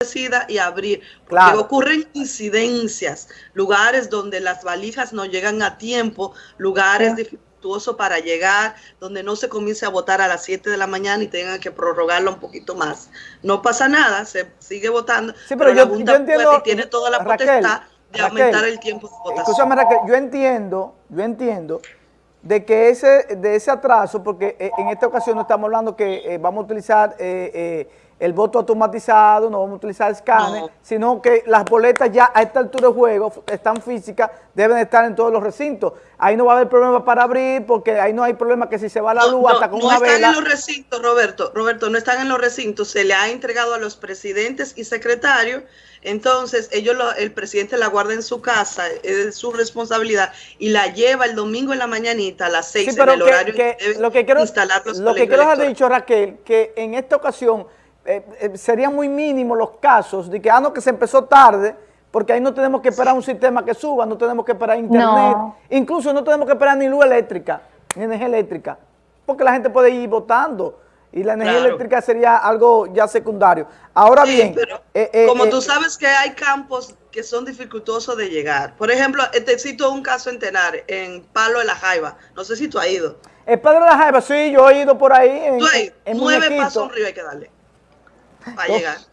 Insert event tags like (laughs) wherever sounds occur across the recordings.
decida y abrir. Porque ocurren incidencias, lugares donde las valijas no llegan a tiempo, lugares dificultosos para llegar, donde no se comience a votar a las 7 de la mañana y tengan que prorrogarlo un poquito más. No pasa nada, se sigue votando, sí, pero, yo, entiendo, tiene toda la potestad de aumentar el tiempo de votación. Escúchame, Raquel, yo entiendo, yo entiendo de que ese, de ese atraso, porque eh, en esta ocasión no estamos hablando que eh, vamos a utilizar eh, el voto automatizado, no vamos a utilizar escáner, sino que las boletas ya a esta altura de juego están físicas, deben estar en todos los recintos. Ahí no va a haber problema para abrir, porque ahí no hay problema que si se va la luz hasta con una vela. No están en los recintos, Roberto, Roberto, no están en los recintos, se le ha entregado a los presidentes y secretarios, entonces ellos, el presidente la guarda en su casa, es su responsabilidad, y la lleva el domingo en la mañanita a las seis en el horario que, lo que quiero, instalar Lo que quiero haber dicho, Raquel, que en esta ocasión eh, eh, serían muy mínimos los casos de que, ah, no, que se empezó tarde, porque ahí no tenemos que esperar un sistema que suba, no tenemos que esperar internet, incluso no tenemos que esperar ni luz eléctrica, ni energía eléctrica, porque la gente puede ir votando y la energía eléctrica sería algo ya secundario. Ahora bien... Eh, como tú sabes que hay campos que son dificultosos de llegar. Por ejemplo, te cito un caso en Tenar, en Palo de la Jaiba. No sé si tú has ido. El Palo de la Jaiba, sí, yo he ido por ahí. En, ¿Tú en Nueve pasos río hay que darle para llegar. (laughs)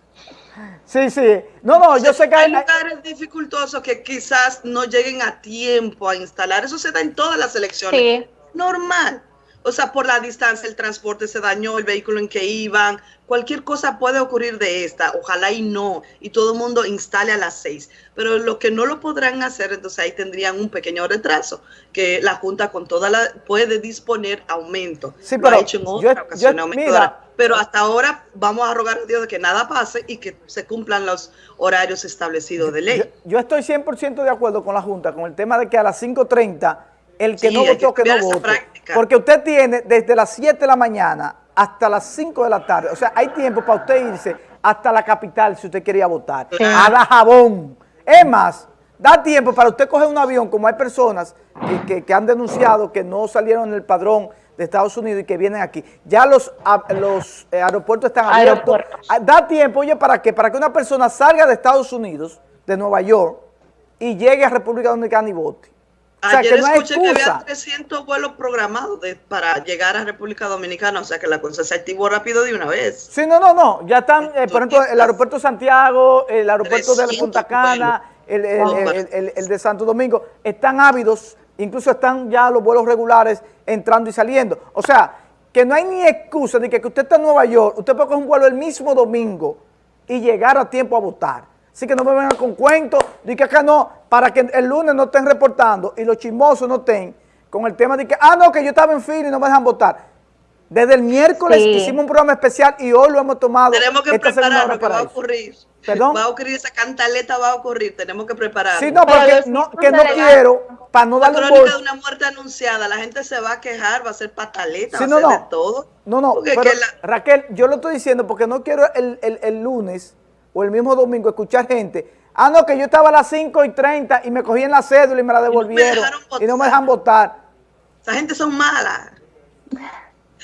Sí, sí. No, no, yo sé que hay, lugares dificultosos que quizás no lleguen a tiempo a instalar. Eso se da en todas las elecciones. Normal. O sea, por la distancia, el transporte se dañó, el vehículo en que iban, cualquier cosa puede ocurrir de esta, ojalá y no, y todo el mundo instale a las seis. Pero lo que no lo podrán hacer, entonces ahí tendrían un pequeño retraso, que la Junta con toda la, puede disponer aumento. Sí, pero hecho en otra ocasión, pero hasta ahora vamos a rogar a Dios de que nada pase y que se cumplan los horarios establecidos de ley. Yo, estoy 100% de acuerdo con la Junta, con el tema de que a las 5.30 el que no votó, que, no vote. Porque usted tiene desde las 7 de la mañana hasta las 5 de la tarde. O sea, hay tiempo para usted irse hasta la capital si usted quería votar. A la jabón. Es más, da tiempo para usted coger un avión, como hay personas que, han denunciado que no salieron en el padrón de Estados Unidos y que vienen aquí. Ya los, los eh, aeropuertos están abiertos. Ah, da tiempo, oye, ¿para qué? Para que una persona salga de Estados Unidos, de Nueva York, y llegue a República Dominicana y vote. Ayer escuché que había 300 vuelos programados para llegar a República Dominicana, o sea que la cosa se activó rápido de una vez. Sí, no, no, no, ya están, eh, por ejemplo, el aeropuerto de Santiago, el aeropuerto de Punta Cana, el, de Santo Domingo, están ávidos, incluso están ya los vuelos regulares entrando y saliendo. O sea, que no hay ni excusa de que, que usted está en Nueva York, usted puede coger un vuelo el mismo domingo y llegar a tiempo a votar. Así que no me vengan con cuentos de que acá no, para que el lunes no estén reportando y los chismosos no estén con el tema de que, ah, no, que yo estaba en fila y no me dejan votar. Desde el miércoles hicimos un programa especial y hoy lo hemos tomado. Tenemos que preparar lo que va a ocurrir. ¿Perdón? Va a ocurrir, esa cantaleta va a ocurrir, tenemos que preparar. Sí, no, porque no, que no quiero, para no darle un crónica de una muerte anunciada, la gente se va a quejar, va a ser pataleta, va a ser de todo. No, no, Raquel, yo lo estoy diciendo porque no quiero el, el, el lunes o el mismo domingo escuchar gente, ah, no, que yo estaba a las 5 y 30 y me cogí en la cédula y me la devolvieron y no me, dejan votar. Esa gente son malas.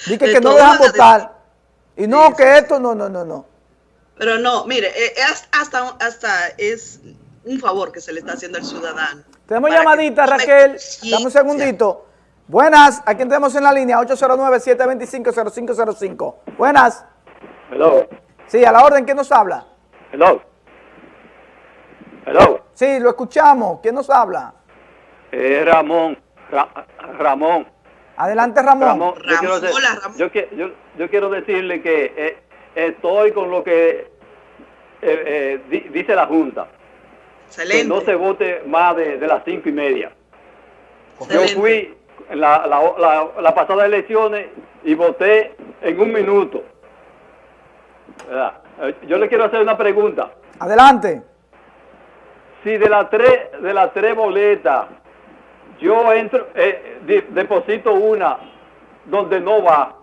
Dice que no dejan votar. Y no, que esto, no, no, no, no. Pero no, mire, eh, es hasta, hasta es un favor que se le está haciendo al ciudadano. Tenemos llamadita, Raquel. Dame un segundito. Buenas, ¿a quién tenemos en la línea? 809-725-0505. Buenas. Hello. Sí, a la orden, ¿quién nos habla? Hello. Hello. Sí, lo escuchamos. ¿Quién nos habla? Eh, Ramón. Ramón. Adelante, Ramón. Ramón, yo, quiero yo, quiero decirle que eh, estoy con lo que eh, eh, dice la Junta. Excelente. Que no se vote más de, las cinco y media. Yo fui en la, la, la, pasada elecciones y voté en un minuto. ¿verdad? Eh, yo le quiero hacer una pregunta. Adelante. Si de las tres, de las tres boletas, yo entro, eh, deposito una donde no va,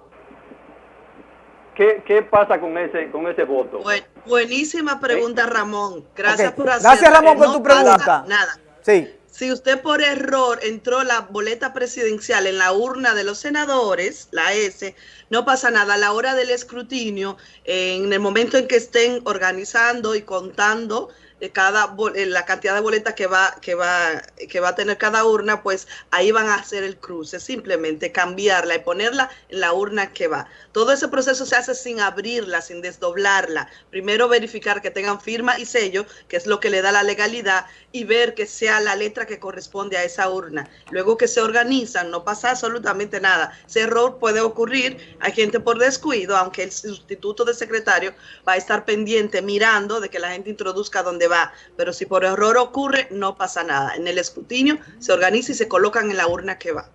¿qué, qué pasa con ese, con ese voto? buenísima pregunta, Ramón. Gracias por hacerla. Gracias, Ramón, por tu pregunta. Nada. Sí. Si usted por error entró la boleta presidencial en la urna de los senadores, la S, no pasa nada. A la hora del escrutinio, en el momento en que estén organizando y contando de cada la cantidad de boletas que va que va que va a tener cada urna, pues ahí van a hacer el cruce, simplemente cambiarla y ponerla en la urna que va. Todo ese proceso se hace sin abrirla, sin desdoblarla. Primero verificar que tengan firma y sello, que es lo que le da la legalidad, y ver que sea la letra que corresponde a esa urna. Luego que se organizan, no pasa absolutamente nada. Ese error puede ocurrir, hay gente por descuido, aunque el sustituto de secretario va a estar pendiente mirando de que la gente introduzca donde va. Pero si por error ocurre, no pasa nada. En el escrutinio se organiza y se colocan en la urna que va.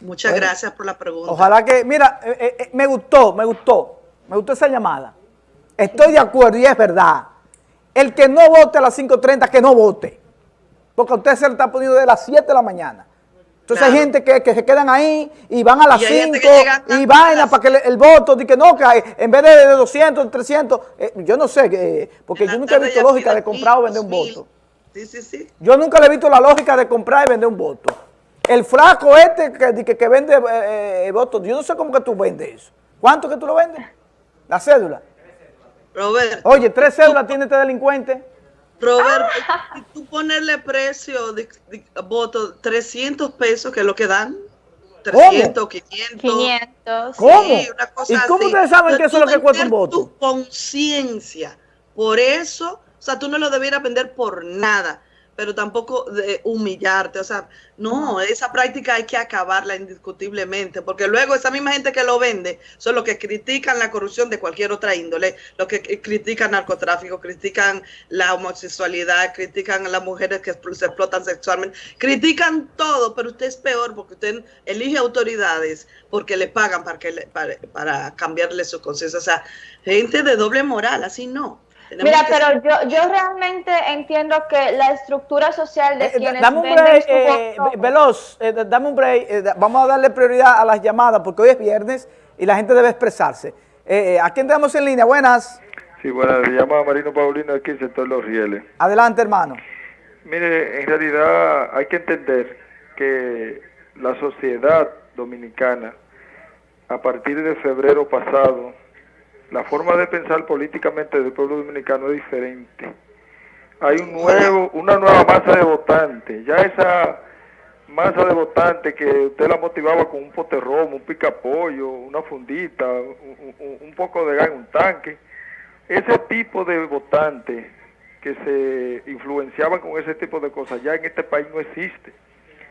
Muchas gracias por la pregunta. Ojalá que, mira, eh, eh, eh, me gustó, me gustó, me gustó esa llamada. Estoy de acuerdo y es verdad. El que no vote a las 5.30, que no vote. Porque a usted se le está poniendo de las 7 de la mañana. Entonces hay gente que, se quedan ahí y van a las 5 y vaina para que el, voto, que no, que en vez de, 200, 300, yo no sé, porque yo nunca he visto lógica de comprar o vender un voto. Sí, sí, sí. Yo nunca le he visto la lógica de comprar y vender un voto. El flaco este que, que, vende eh, eh, votos, yo no sé cómo que tú vendes eso. ¿Cuánto que tú lo vendes? La cédula. Roberto. Oye, tres cédulas tiene este delincuente. Roberto, si tú ponerle precio de, voto 300 pesos, que es lo que dan. 300, 500. 500. ¿Cómo? una cosa ¿Y cómo ustedes saben que eso es lo que cuesta un voto? Tu conciencia. Por eso, o sea, tú no lo debieras vender por nada pero tampoco de humillarte. O sea, no, esa práctica hay que acabarla indiscutiblemente, porque luego esa misma gente que lo vende son los que critican la corrupción de cualquier otra índole, los que critican narcotráfico, critican la homosexualidad, critican a las mujeres que se explotan sexualmente, critican todo, pero usted es peor porque usted elige autoridades porque le pagan para, que para, para cambiarle su conciencia. O sea, gente de doble moral, así no. Mira, pero yo, yo realmente entiendo que la estructura social de eh, quienes dame un break, eh, veloz, eh, dame un break, vamos a darle prioridad a las llamadas porque hoy es viernes y la gente debe expresarse. ¿A quién tenemos en línea? Buenas. Sí, buenas, me llama Marino Paulino aquí en sector Los Rieles. Adelante, hermano. Mire, en realidad hay que entender que la sociedad dominicana, a partir de febrero pasado, la forma de pensar políticamente del pueblo dominicano es diferente. Hay un nuevo, una nueva masa de votantes. Ya esa masa de votantes que usted la motivaba con un poterromo, un picapollo, una fundita, un, poco de gas en un tanque. Ese tipo de votantes que se influenciaban con ese tipo de cosas ya en este país no existe.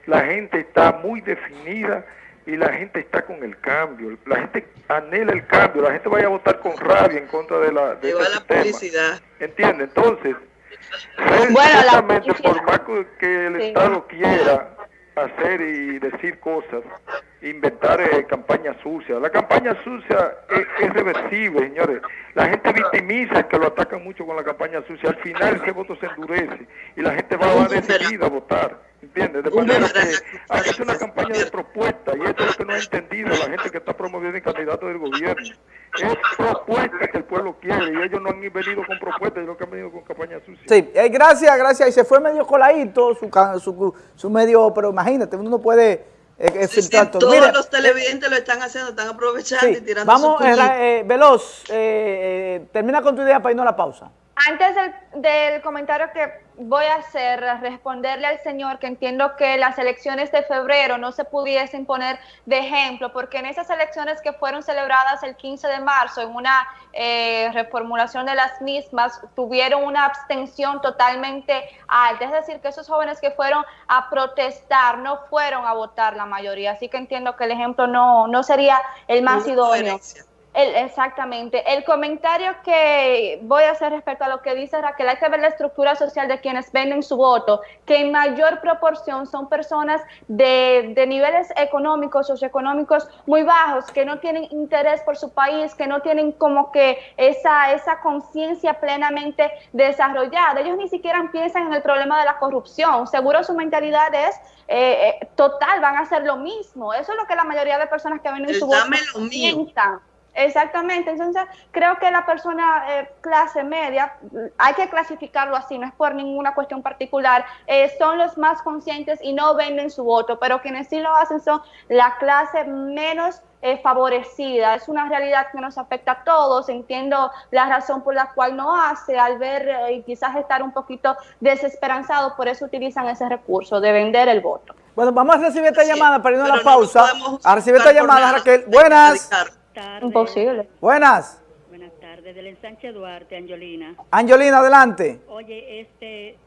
La gente está muy definida y la gente está con el cambio, la gente anhela el cambio, la gente vaya a votar con rabia en contra de la de este la publicidad. ¿Entiende? Entonces, bueno, por más que el Estado quiera hacer y decir cosas, inventar eh, campañas sucias. La campaña sucia es, reversible, señores. La gente victimiza que lo atacan mucho con la campaña sucia. Al final ese voto se endurece y la gente va, a decidir a votar. ¿Entiendes? De manera que hacer una campaña de propuesta y eso es lo que no ha entendido la gente que está promoviendo el candidato del gobierno. Es propuesta que el pueblo quiere y ellos no han venido con propuestas, sino que han venido con campaña sucia. Sí, eh, gracias, gracias. Y se fue medio coladito su, su, su medio, pero imagínate, uno no puede todos los televidentes lo están haciendo, están aprovechando y tirando Vamos, eh, Veloz, eh, eh, termina con tu idea para irnos a la pausa. Antes del, comentario que voy a hacer, responderle al señor que entiendo que las elecciones de febrero no se pudiesen poner de ejemplo, porque en esas elecciones que fueron celebradas el 15 de marzo, en una eh, reformulación de las mismas, tuvieron una abstención totalmente alta. Es decir, que esos jóvenes que fueron a protestar no fueron a votar la mayoría. Así que entiendo que el ejemplo no, no sería el más idóneo exactamente. El comentario que voy a hacer respecto a lo que dice Raquel, hay que ver la estructura social de quienes venden su voto, que en mayor proporción son personas de, de niveles económicos, socioeconómicos muy bajos, que no tienen interés por su país, que no tienen como que esa, esa conciencia plenamente desarrollada. Ellos ni siquiera piensan en el problema de la corrupción. Seguro su mentalidad es eh, eh, total, van a hacer lo mismo. Eso es lo que la mayoría de personas que venden su voto piensan. Exactamente, entonces creo que la persona eh, clase media, hay que clasificarlo así, no es por ninguna cuestión particular, eh, son los más conscientes y no venden su voto, pero quienes sí lo hacen son la clase menos eh, favorecida. Es una realidad que nos afecta a todos, entiendo la razón por la cual no hace, al ver y quizás estar un poquito desesperanzado, por eso utilizan ese recurso de vender el voto. Bueno, vamos a recibir esta llamada para irnos a la pausa. a recibir esta llamada, Raquel. Buenas tardes. Imposible. Buenas. Buenas tardes, del ensanche Duarte, Angelina. Angelina, adelante. Oye, este,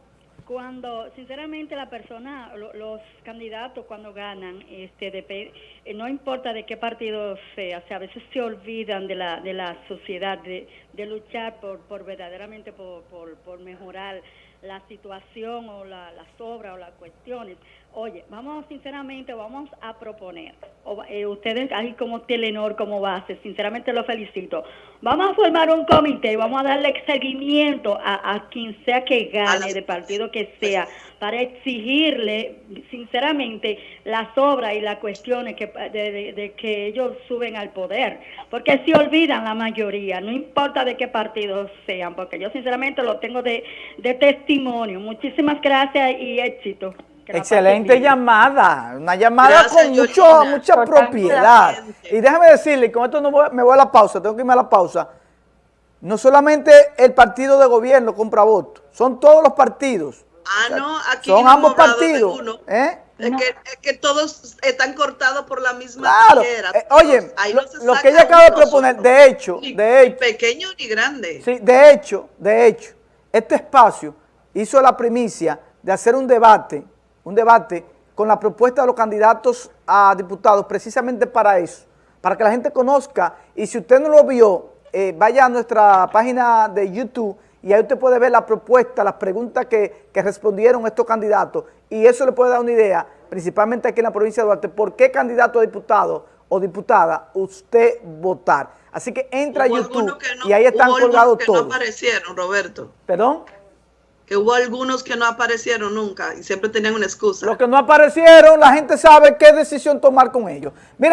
cuando, sinceramente, la persona, los candidatos cuando ganan, este, eh, no importa de qué partido sea, o sea, a veces se olvidan de la, de la sociedad, de, de luchar por, por verdaderamente por, por, por mejorar la situación o la, las obras o las cuestiones. Oye, vamos sinceramente, vamos a proponer, eh, ustedes ahí como Telenor, como base, sinceramente lo felicito, vamos a formar un comité y vamos a darle seguimiento a, quien sea que gane, de partido que sea, para exigirle sinceramente las obras y las cuestiones que, de, que ellos suben al poder, porque se olvidan la mayoría, no importa de qué partido sean, porque yo sinceramente lo tengo de, de testimonio. Muchísimas gracias y éxito. Excelente llamada, una llamada con mucho, mucha propiedad. Y déjame decirle, con esto no me voy a la pausa, tengo que irme a la pausa. No solamente el partido de gobierno compra votos, son todos los partidos. Ah, no, aquí son ambos partidos. ¿eh? Es, que, todos están cortados por la misma claro. Eh, oye, lo, que ella acaba de proponer, de hecho, de hecho, ni pequeño ni grande. Sí, de hecho, de hecho, este espacio hizo la primicia de hacer un debate un debate con la propuesta de los candidatos a diputados precisamente para eso, para que la gente conozca y si usted no lo vio, eh, vaya a nuestra página de YouTube y ahí usted puede ver la propuesta, las preguntas que, respondieron estos candidatos y eso le puede dar una idea, principalmente aquí en la provincia de Duarte, por qué candidato a diputado o diputada usted votar. Así que entra a YouTube y ahí están colgados todos. no aparecieron, Roberto. ¿Perdón? Que hubo algunos que no aparecieron nunca y siempre tenían una excusa. Los que no aparecieron, la gente sabe qué decisión tomar con ellos. Miren,